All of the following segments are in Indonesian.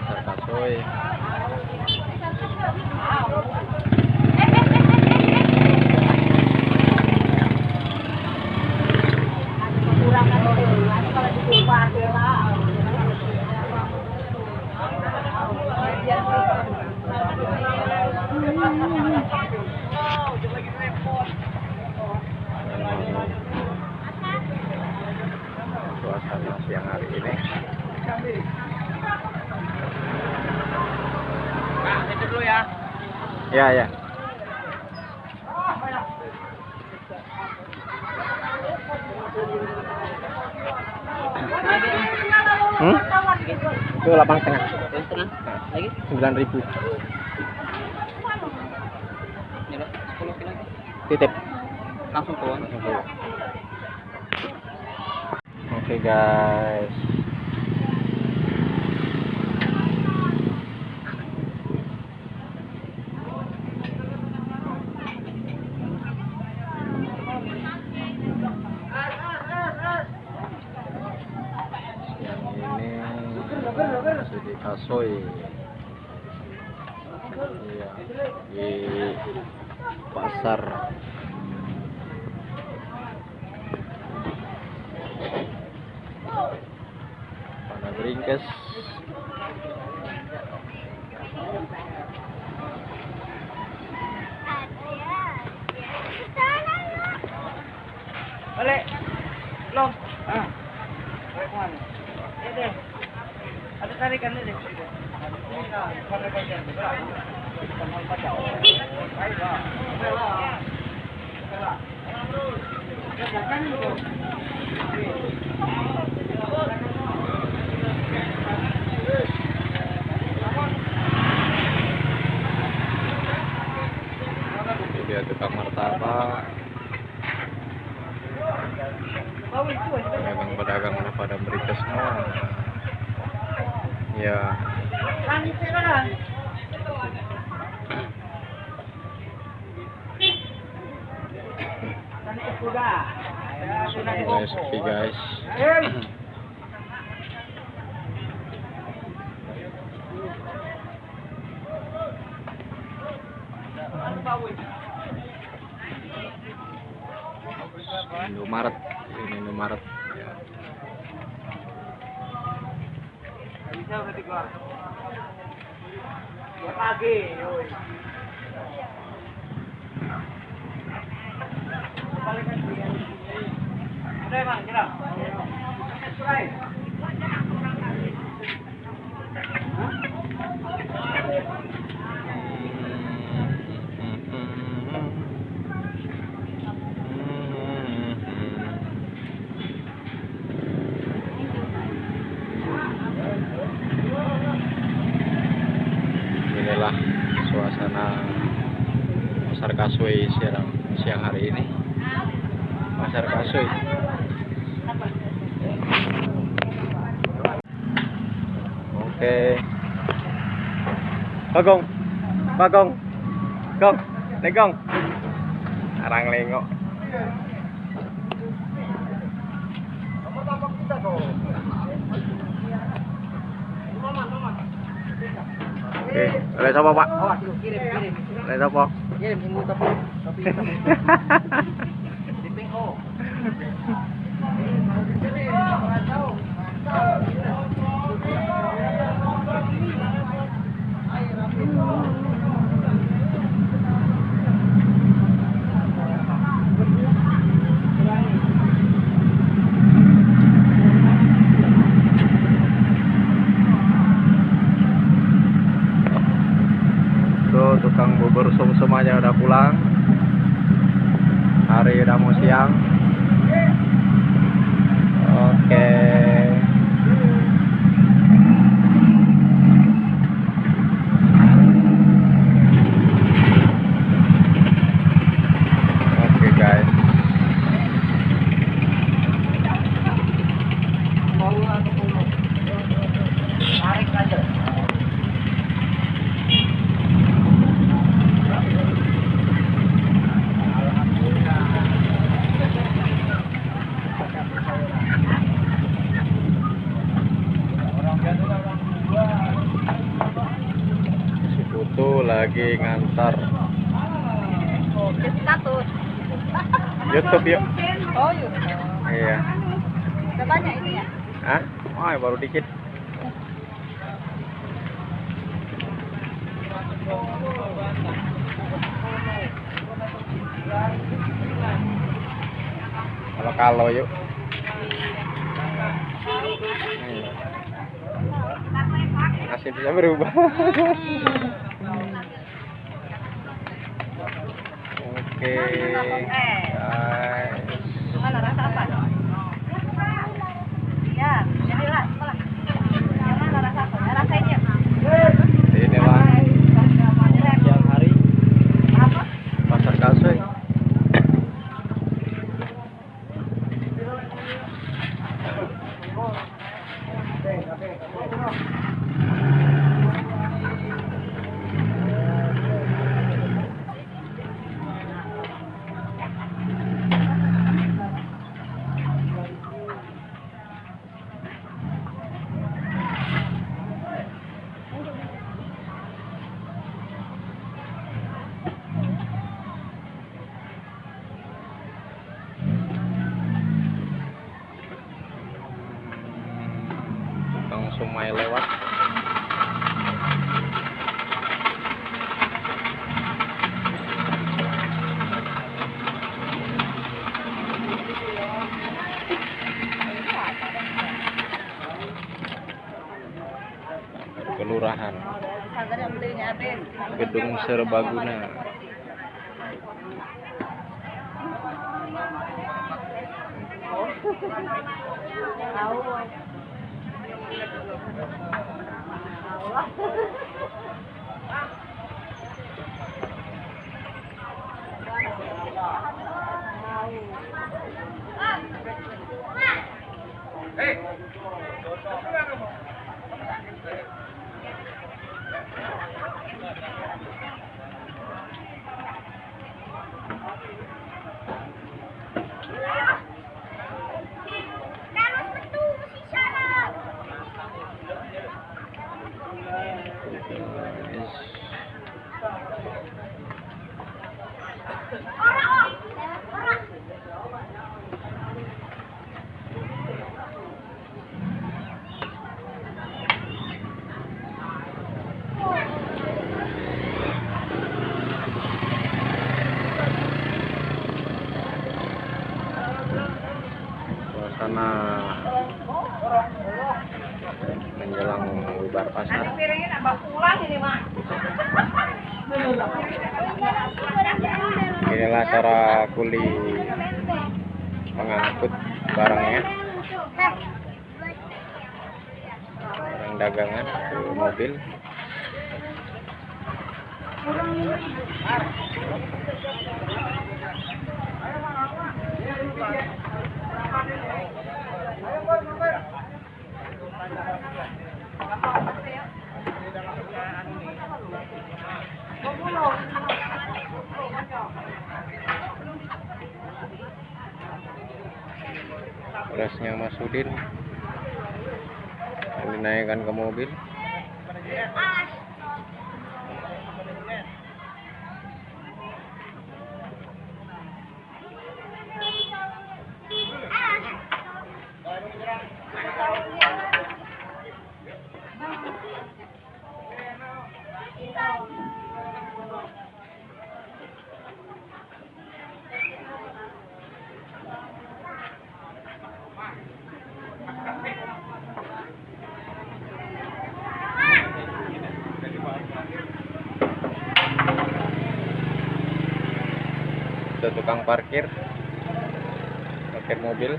pasar kasoy suasana siang hari ini Nah, itu dulu ya. Ya ya hmm? itu delapan setengah setengah. Lagi? sembilan ribu Ini loh, 10 kilo. titip Langsung keluar. oke guys masih di Kasoy iya. Di pasar. Pana dia tukang martabak pedagang-pedagang udah pada Beringkes semua ya dibongkok. sepi guys. Indomaret ini Indomaret Bang, get up. Get up. ok. Ba công ba công công đánh công à, đang lên ngọn. Ok lấy đây sao bọc ạ. Ở đây sao bọc. Thank. aja udah pulang. Hari udah mau siang. Oke. Oke lagi ngantar Oh, status. YouTube yuk. Oh, yuk. Iya. Udah banyak ini ya? Hah? Wah, baru dikit. Kalau kalau yuk. Hmm. Nasib bisa berubah. Oke, guys. Sumai lewat. Kelurahan. Sanggar yang belinya habis. Gedung Serbaguna. Tahu. Suasana menjelang bubar pasar. Inilah cara kuli mengangkut barangnya, barang dagangan ke mobil. Berasnya Mas Udin dinaikkan ke mobil. Tukang parkir, parkir mobil.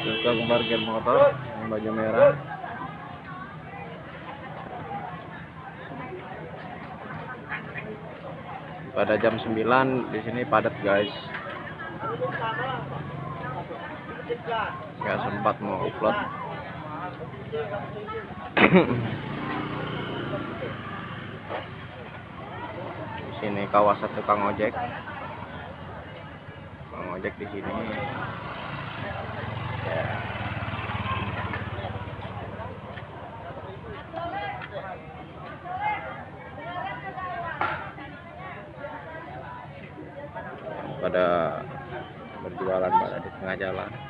Tukang parkir motor yang baju merah. Pada jam 9 di sini padat guys. Nggak sempat mau upload di sini kawasan tukang ojek. Tukang ojek di sini. Ya. pada berjualan pada di tengah jalan.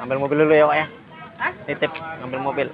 ambil mobil dulu ya Wak ya Hah? titip ambil mobil